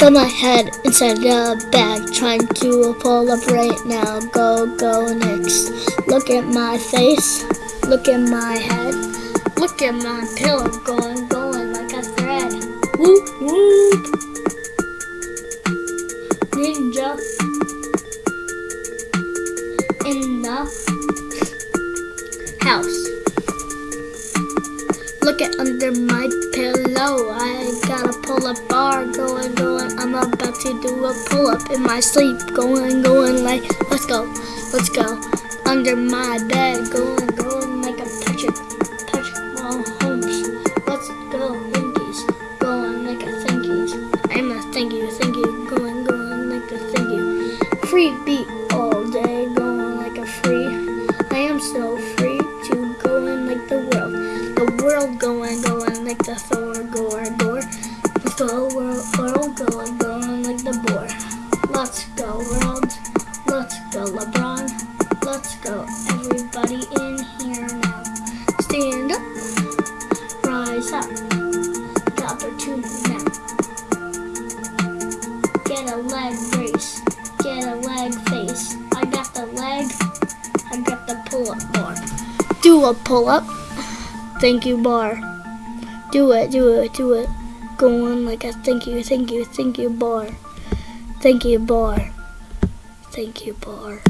Got my head inside the bag, trying to pull up right now. Go, go, next. Look at my face, look at my head, look at my pillow going, going like a thread. Whoop, whoop. Ninja in the house. Look at under my pillow. I'm about to do a pull up in my sleep. Going, going like, let's go, let's go. Under my bed, going, going like a Patrick, Patrick Mahomes. Let's go, Yankees. Going like a thank yous. I'm a thank you, thank you. Going, going like a thank you. Free beat all day, going like a free. I am so free to go in like the world. The world going, going like the Thor, gore, gore. The world, world going, everybody in here now. Stand up, rise up. The opportunity now. Get a leg brace, get a leg face. I got the leg, I got the pull up bar. Do a pull up. Thank you bar. Do it, do it, do it. Go on like a thank you, thank you, thank you bar. Thank you bar. Thank you bar.